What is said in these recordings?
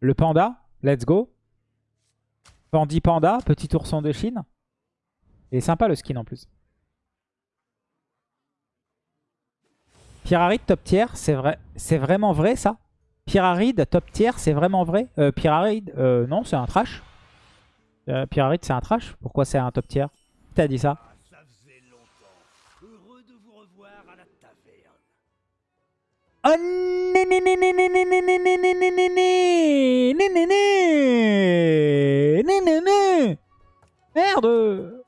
Le panda, let's go. Pandi panda, petit ourson de Chine. Il est sympa le skin en plus. Pyramide top tier, c'est vrai, c'est vraiment vrai ça? Pyramide top tier, c'est vraiment vrai? Euh, euh, non, c'est un trash. Euh, c'est un trash. Pourquoi c'est un top tier? Qui t'a dit ça? Merde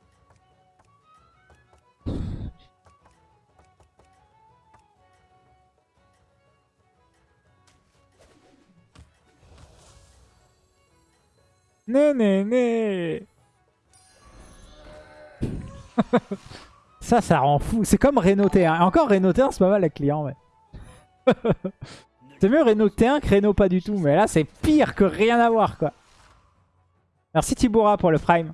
Né né né Ça, ça rend fou. C'est comme Renault T1. Encore Renault T1, c'est pas mal les clients, mais... c'est mieux Renault T1 que pas du tout. Mais là, c'est pire que rien à voir, quoi. Merci Tiboura pour le prime.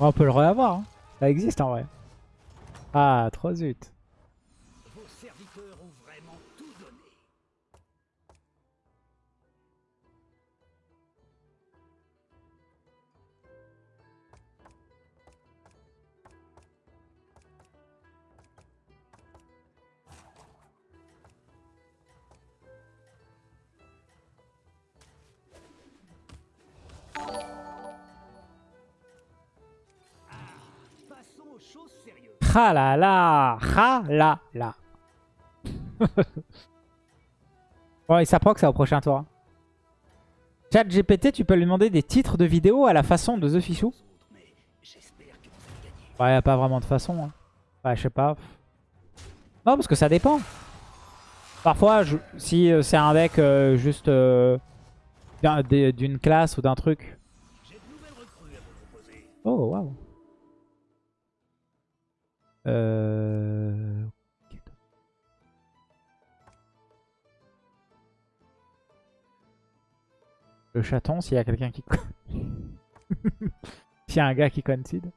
On peut le revoir. Hein. Ça existe en vrai. Ah, trop zut. Là Ah là là Bon, il que c'est au prochain tour. hein. Chat GPT, tu peux lui demander des titres de vidéos à la façon de The Fichou. Ouais, y a pas vraiment de façon. hein. Ouais, je sais pas. Non, parce que ça dépend. Parfois, je- si euh, c'est un deck euh, juste euh, d'une classe ou d'un truc. Oh, waouh. Euh... Le chaton, s'il y a quelqu'un qui... s'il y a un gars qui concede.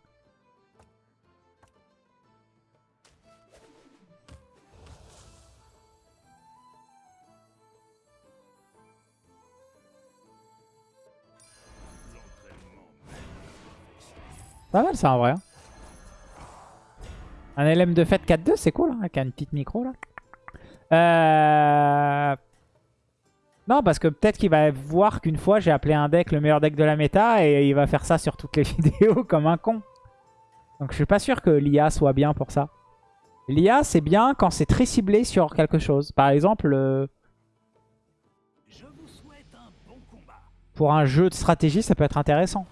Pas mal ça en vrai. hein. Un LM de fête 4-2, c'est cool, hein, avec une petite micro là. Euh... Non, parce que peut-être qu'il va voir qu'une fois j'ai appelé un deck le meilleur deck de la méta et il va faire ça sur toutes les vidéos comme un con. Donc je suis pas sûr que l'IA soit bien pour ça. L'IA c'est bien quand c'est très ciblé sur quelque chose. Par exemple, Je vous souhaite un bon combat. pour un jeu de stratégie ça peut être intéressant.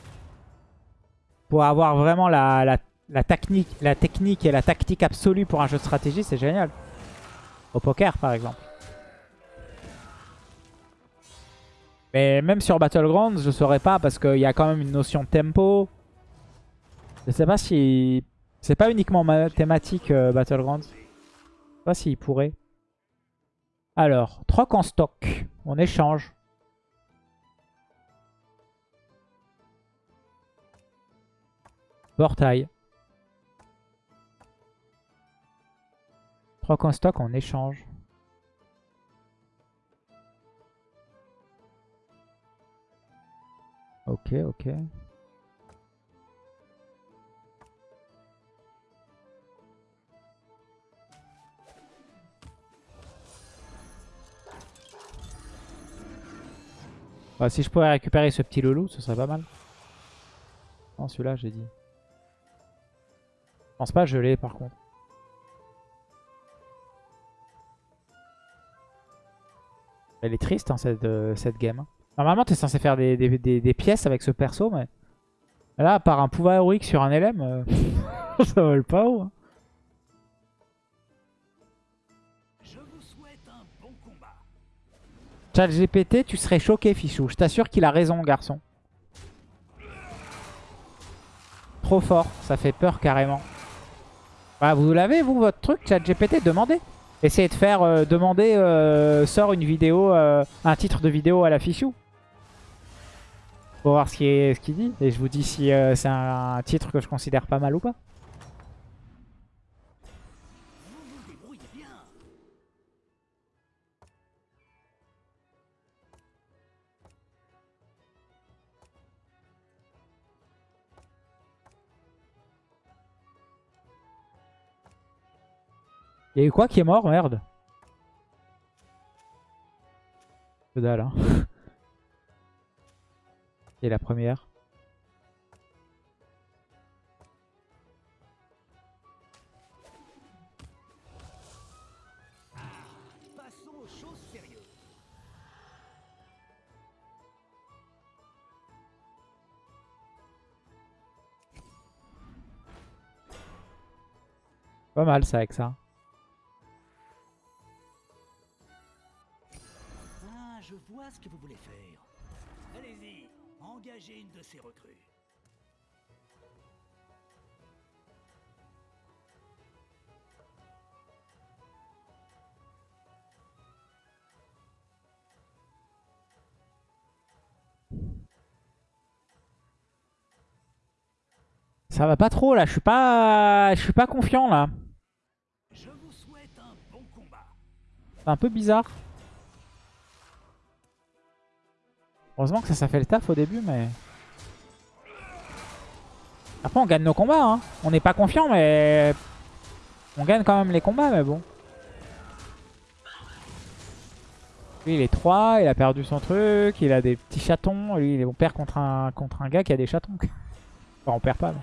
Pour avoir vraiment la, la technique, la technique et la tactique absolue pour un jeu de stratégie c'est génial. Au poker par exemple. Mais même sur Battlegrounds, je saurais pas parce qu'il y a quand même une notion de tempo. Je sais pas si... C'est pas uniquement mathématique euh, Battlegrounds. Je sais pas s'il pourrait. Alors, troc en stock. On échange. Portail. Troc en stock, on échange. Ok, ok. Bah, si je pourrais récupérer ce petit loulou, ce serait pas mal. Non, celui-là, j'ai dit. Je pense pas je l'ai, par contre. Elle est triste, hein, cette, euh, cette game. Normalement, t'es censé faire des, pièces avec ce perso, mais... Là, à part un pouvoir héroïque sur un LM, euh, ça vole pas haut. hein. Chat GPT, tu serais choqué, Fichou. Je t'assure qu'il a raison, garçon. Trop fort, ça fait peur carrément. Bah, vous l'avez, vous, votre truc, Chat GPT Demandez. Essayez de faire euh, demander, euh, sort une vidéo, euh, un titre de vidéo à la Fichou. Pour voir ce qu'il qu'il dit. Et je vous dis si euh, c'est un titre que je considère pas mal ou pas. Il quoi qui est mort Merde? Que dalle, hein. Et la première? Pas mal ça avec ça. Ce que vous voulez faire. Allez-y, engagez une de ces recrues. Ça va pas trop là, je suis pas je suis pas confiant là. Je vous souhaite un bon combat. C'est un peu bizarre. Heureusement que ça, ça fait le taf au début, mais... Après, on gagne nos combats. Hein. On n'est pas confiant, mais... On gagne quand même les combats, mais bon. Lui, il est 3, il a perdu son truc, il a des petits chatons. Lui, on perd contre un, contre un gars qui a des chatons. Enfin, on perd pas. mais-.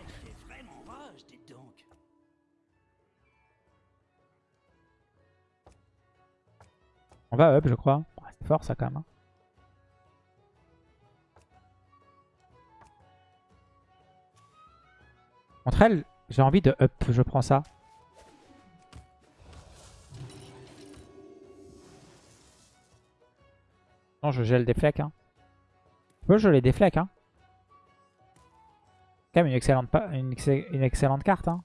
On va up, je crois. C'est fort, ça, quand même. hein. Contre elle, j'ai envie de up. Je prends ça. Non, je gèle des flecs. Hein. Je peux geler des flecs. Hein. Quand même une excellente, carte. Hein.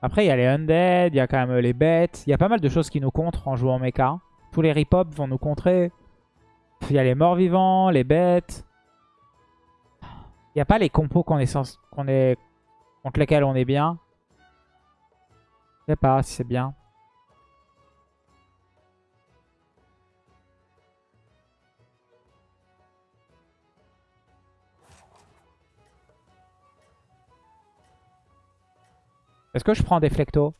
Après, il y a les undead, il y a quand même les bêtes. Il y a pas mal de choses qui nous contrent en jouant mecha. Tous les rip vont nous contrer. Il y a les morts vivants, les bêtes. Il n'y a pas les compos qu'on est, qu'on est contre lesquels on est bien? Je sais pas c'est bien. Est-ce que je prends des flectos?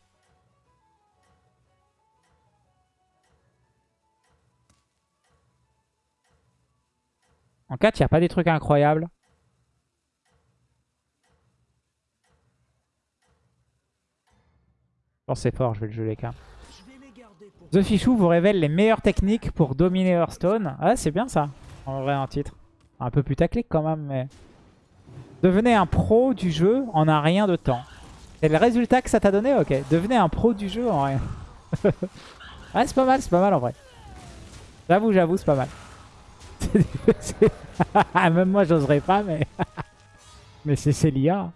En 4, il a pas des trucs incroyables. Que c'est fort, je vais le quand vais les pour The Fichou vous révèle les meilleures techniques pour dominer Hearthstone. Ah, c'est bien ça, en vrai, un titre. Un peu putaclic quand même, mais... Devenez un pro du jeu en un rien de temps. C'est le résultat que ça t'a donné? Ok. Devenez un pro du jeu en rien. ah, c'est pas mal, c'est pas mal en vrai. J'avoue, j'avoue, c'est pas mal. Même moi, j'oserais pas, mais... mais c'est c'est l'IA.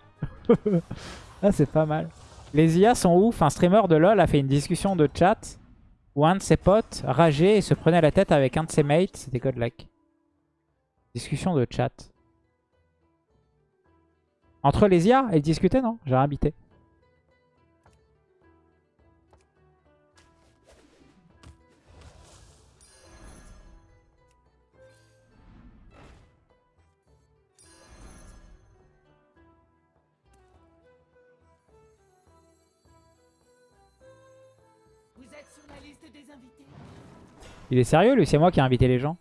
ah, c'est pas mal. Les IA sont ouf. Un streamer de LoL a fait une discussion de chat où un de ses potes rageait et se prenait la tête avec un de ses mates. C'était Godlike. Discussion de chat. Entre les IA, elles discutaient, non? J'ai rien. Il est sérieux, lui C'est moi qui ai invité les gens.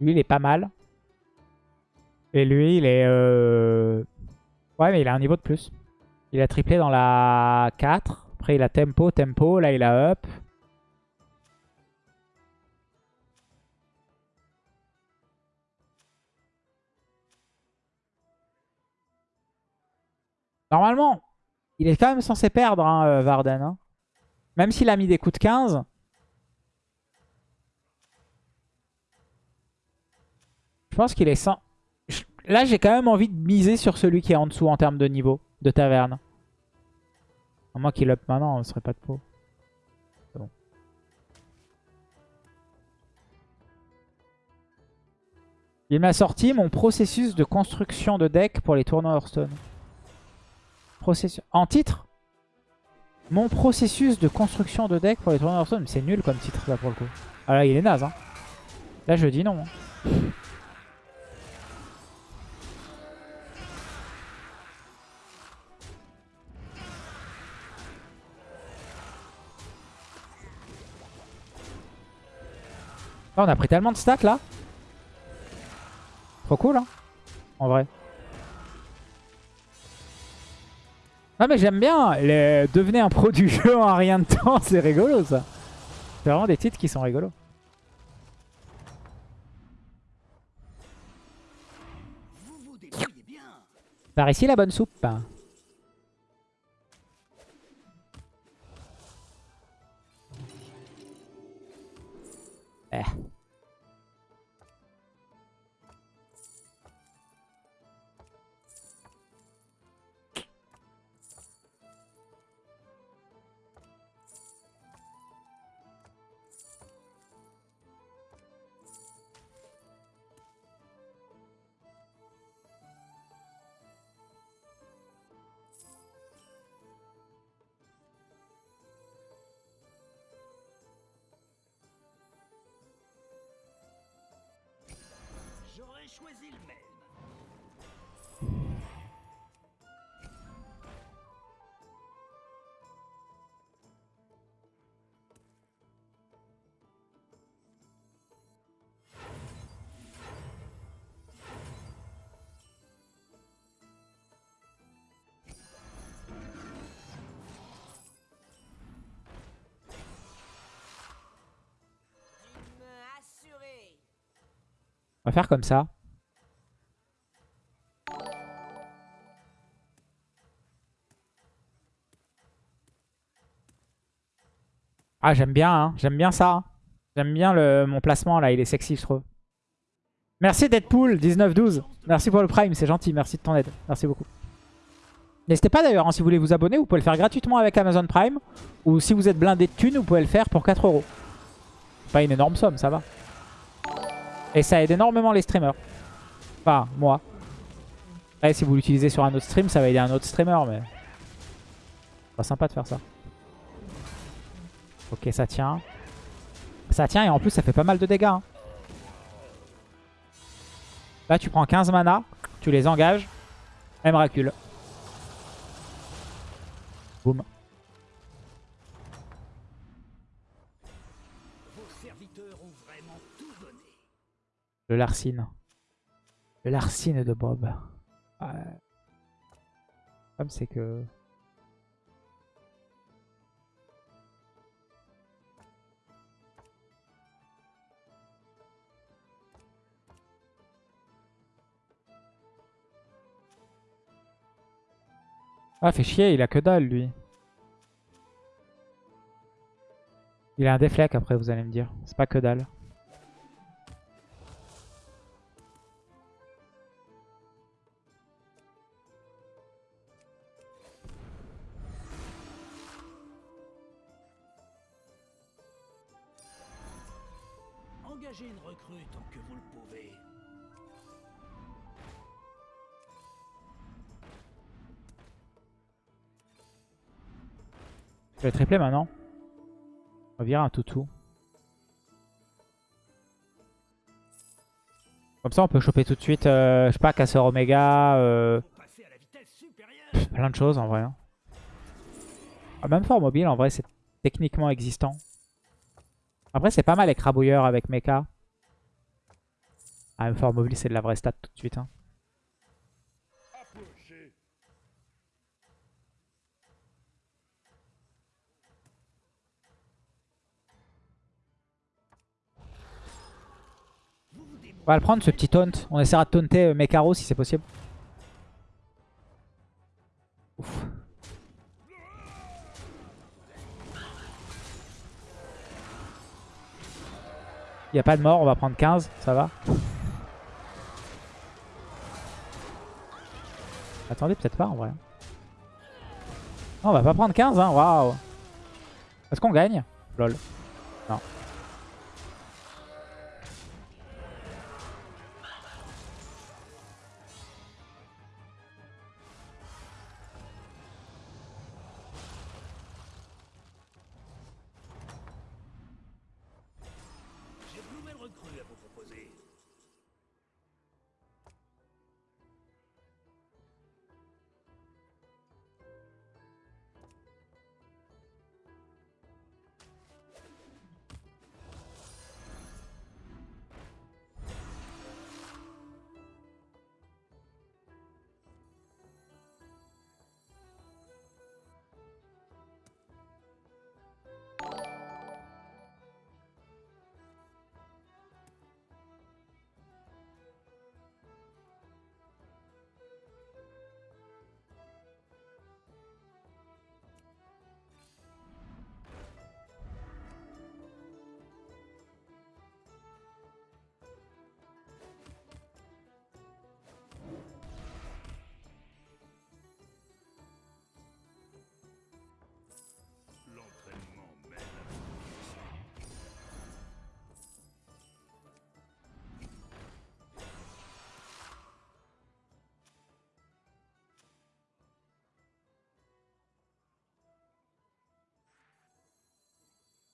Lui, il est pas mal. Et lui, il est... euh, Ouais, mais il a un niveau de plus. Il a triplé dans la 4. Après, il a tempo, tempo. Là, il a up. Normalement, il est quand même censé perdre, hein, euh, Varden. hein. Même s'il a mis des coups de 15. Je pense qu'il est sans... Là, j'ai quand même envie de miser sur celui qui est en dessous en termes de niveau de taverne. À moins qu'il up maintenant, ce serait pas de peau. Bon. Il m'a sorti mon processus de construction de deck pour les tournois Hearthstone. processus... En titre? Mon processus de construction de deck pour les tournois Hearthstone. C'est nul comme titre là pour le coup. Ah là il est naze. Hein. Là je dis non. hein. On a pris tellement de stats là. Trop cool hein. En vrai. Ah mais j'aime bien. Devenez un pro du jeu en rien de temps. C'est rigolo ça. C'est vraiment des titres qui sont rigolos. Par ici la bonne soupe. Eh. Choisi le même. On va faire comme ça. Ah j'aime bien, hein. j'aime bien ça. J'aime bien le, mon placement là, il est sexy je trouve. Merci Deadpool 1912. Merci pour le prime, c'est gentil, merci de ton aide. Merci beaucoup. N'hésitez pas d'ailleurs, hein, si vous voulez vous abonner, vous pouvez le faire gratuitement avec Amazon Prime. Ou si vous êtes blindé de thunes, vous pouvez le faire pour 4 euros. Pas une énorme somme, ça va. Et ça aide énormément les streamers. Enfin, moi. Après, si vous l'utilisez sur un autre stream, ça va aider un autre streamer, mais... C'est pas sympa de faire ça. Ok, ça tient. Ça tient et en plus, ça fait pas mal de dégâts. hein. Là, tu prends 15 mana, tu les engages. M recule. Boum. Le Larcine. Le Larcine de Bob. Ouais. Comme c'est que... Ah, fait chier, il a que dalle, lui. Il a un déflec après, vous allez me dire. C'est pas que dalle. Engagez une recrue tant que vous le pouvez. Je vais tripler maintenant. On va virer un toutou. Comme ça, on peut choper tout de suite, euh, je sais pas, casseur Oméga, euh, plein de choses en vrai. hein. Ah, même fort mobile, en vrai, c'est techniquement existant. Après, c'est pas mal les crabouilleurs avec mecha. Ah, même fort mobile, c'est de la vraie stat tout de suite. hein. Va le prendre ce petit taunt. On essaiera de taunter euh, Mekaro si c'est possible. Ouf. Il n'y a pas de mort, on va prendre 15, ça va. Attendez, peut-être pas en vrai. On va pas prendre 15, hein, waouh. Est-ce qu'on gagne? Lol. Non.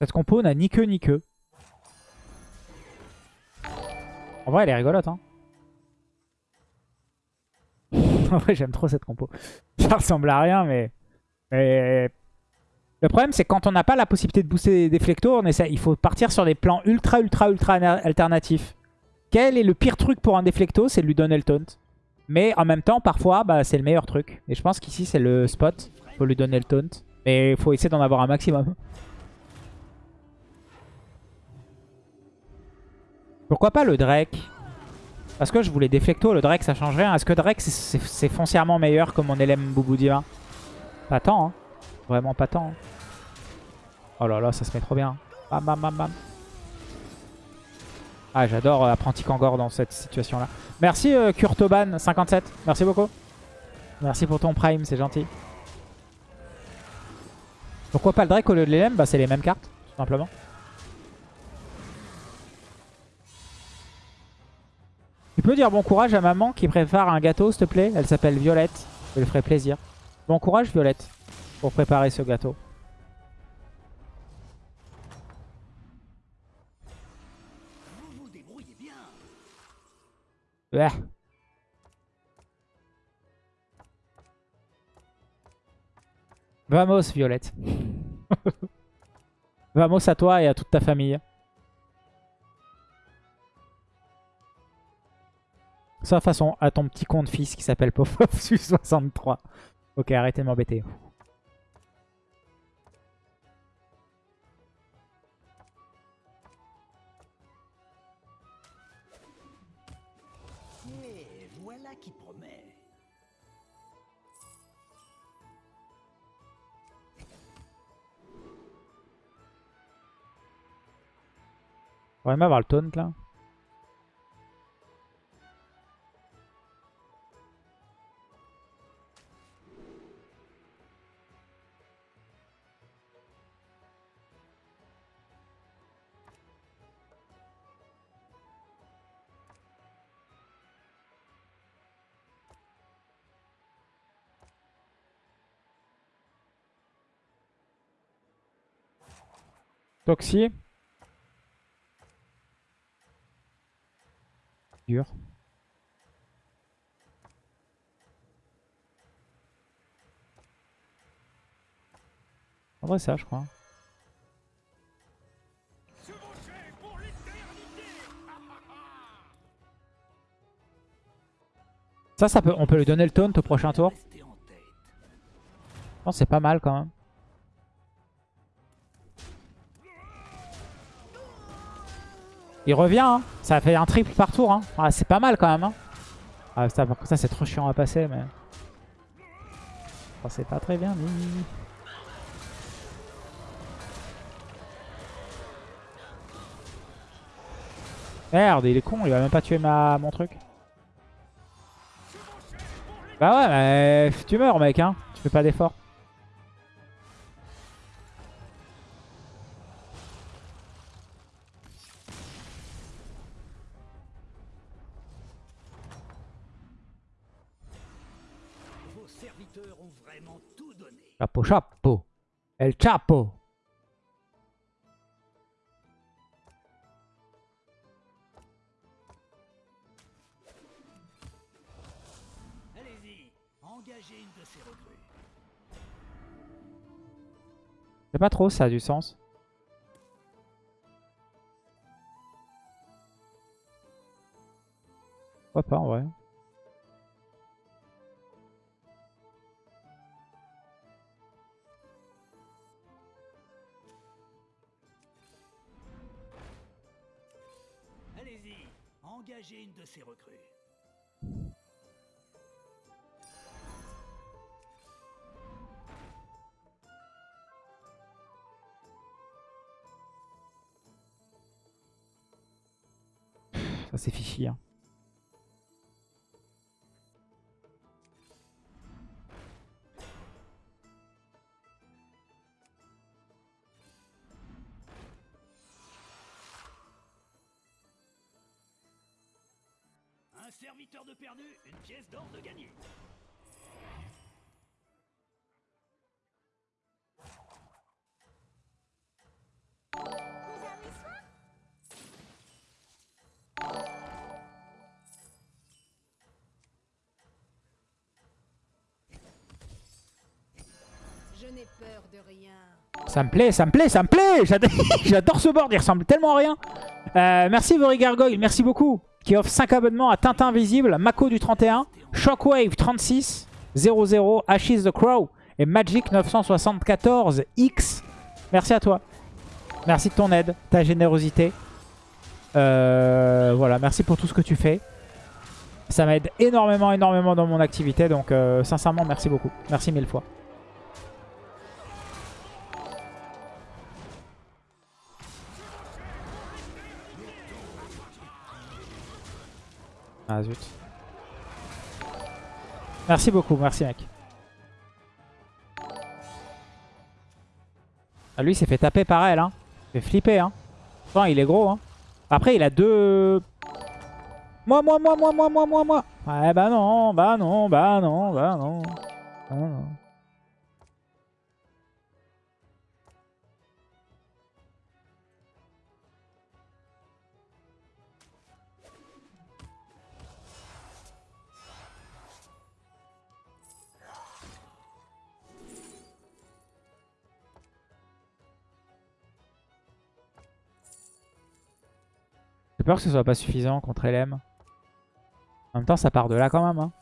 Cette compo n'a ni queue ni queue. En vrai, elle est rigolote. Hein. en vrai, j'aime trop cette compo. Ça ressemble à rien, mais... mais... Le problème, c'est quand on n'a pas la possibilité de booster des flectos, on essaie... il faut partir sur des plans ultra, ultra, ultra alternatifs. Quel est le pire truc pour un déflecto C'est de lui donner le taunt. Mais en même temps, parfois, bah, c'est le meilleur truc. Et je pense qu'ici, c'est le spot. Il faut lui donner le taunt. Mais il faut essayer d'en avoir un maximum. Pourquoi pas le Drake? Parce que je voulais déflecto, le Drake ça change rien. Est-ce que Drake c'est foncièrement meilleur que mon LM Boubou Divin Pas tant, hein. Vraiment pas tant. Hein. Oh là là, ça se met trop bien. Bam bam bam bam. Ah, j'adore euh, Apprenti Kangor dans cette situation-là. Merci euh, Kurtoban57. Merci beaucoup. Merci pour ton prime, c'est gentil. Pourquoi pas le Drake au lieu de l'LM Bah c'est les mêmes cartes, tout simplement. Tu peux dire bon courage à maman qui prépare un gâteau, s'il te plaît? Elle s'appelle Violette. Je lui ferai plaisir. Bon courage, Violette, pour préparer ce gâteau. Vamos, Violette. Vamos à toi et à toute ta famille. Sauf façon à ton petit compte fils qui s'appelle Popov 63. Ok, arrêtez de m'embêter. On va même avoir le taunt là. Toxie. Dur. En vrai ça je crois. Ça, ça peut, on peut lui donner le taunt au prochain tour. C'est pas mal quand même. Il revient, hein. ça fait un triple par tour. Hein. Ah, c'est pas mal quand même. Hein. Ah, ça, ça c'est trop chiant à passer. mais C'est pas très bien. Merde, il est con, il va même pas tuer ma... mon truc. Bah ouais, mais tu meurs mec, hein. Tu fais pas d'effort. Chapeau, chapeau. El Chapo. Allez-y, engagez une de ces recrues. C'est pas trop, ça a du sens. Pourquoi pas en vrai Ça c'est fichi. Hein. de perdu, une pièce d'or de gagné. Je n'ai peur de rien. Ça me plaît, ça me plaît, ça me plaît J'adore ce board, il ressemble tellement à rien. Euh, merci Vori Gargoyle, merci beaucoup. Qui offre 5 abonnements à Tintin Visible, Mako du 31, Shockwave 36, 00, Ashes the Crow et Magic 974 X. Merci à toi. Merci de ton aide, ta générosité. Euh, voilà, merci pour tout ce que tu fais. Ça m'aide énormément, énormément dans mon activité. Donc, euh, sincèrement, merci beaucoup. Merci mille fois. Ah zut. Merci beaucoup, merci mec. Ah, lui, il s'est fait taper par elle. Hein. Il fait flipper. Hein. Enfin, il est gros. Hein. Après, il a deux... Moi, moi, moi, moi, moi, moi, moi, moi. Ouais, bah non, bah non, bah non, bah non. Bah non. J'ai peur que ce soit pas suffisant contre LM. En même temps, ça part de là quand même. Hein.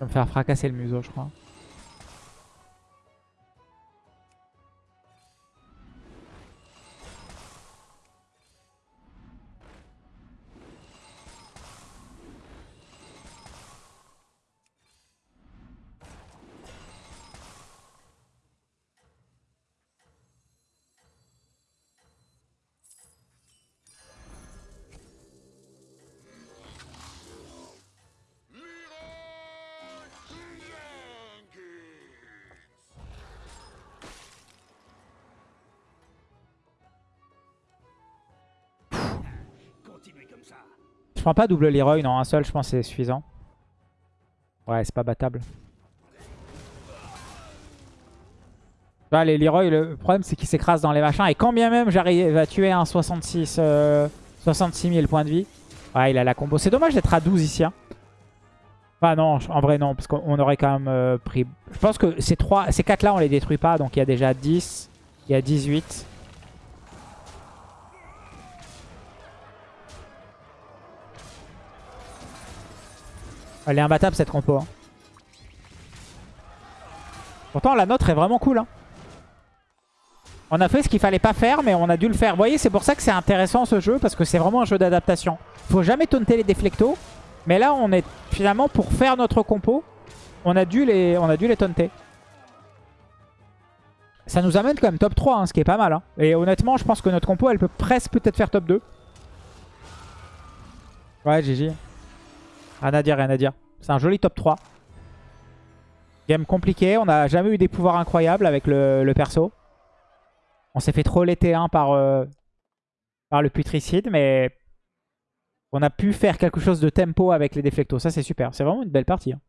Je vais me faire fracasser le museau, je crois. Pas double Leroy, non, un seul, je pense c'est suffisant. Ouais, c'est pas battable. Là, les Leroy, le problème c'est qu'ils s'écrasent dans les machins. Et quand bien même j'arrive à tuer un 66, euh, 66 000 points de vie. Ouais, il a la combo. C'est dommage d'être à 12 ici. Hein. Enfin non, en vrai non, parce qu'on aurait quand même euh, pris... Je pense que ces, trois, ces 4 là on les détruit pas. Donc il y a déjà 10, il y a 18. Elle est imbattable cette compo. hein. Pourtant la nôtre est vraiment cool. hein. On a fait ce qu'il fallait pas faire mais on a dû le faire. Vous voyez c'est pour ça que c'est intéressant ce jeu parce que c'est vraiment un jeu d'adaptation. Faut jamais taunter les déflectos. Mais là on est finalement pour faire notre compo. On a dû les, on taunter. Ça nous amène quand même top 3 hein, ce qui est pas mal. Et honnêtement je pense que notre compo elle peut presque peut-être faire top 2. Ouais GG. Rien à dire, rien à dire. C'est un joli top 3. Game compliqué. On n'a jamais eu des pouvoirs incroyables avec le, le perso. On s'est fait troller T1 par, euh, par le putricide, mais on a pu faire quelque chose de tempo avec les déflectos. Ça, c'est super. C'est vraiment une belle partie. hein.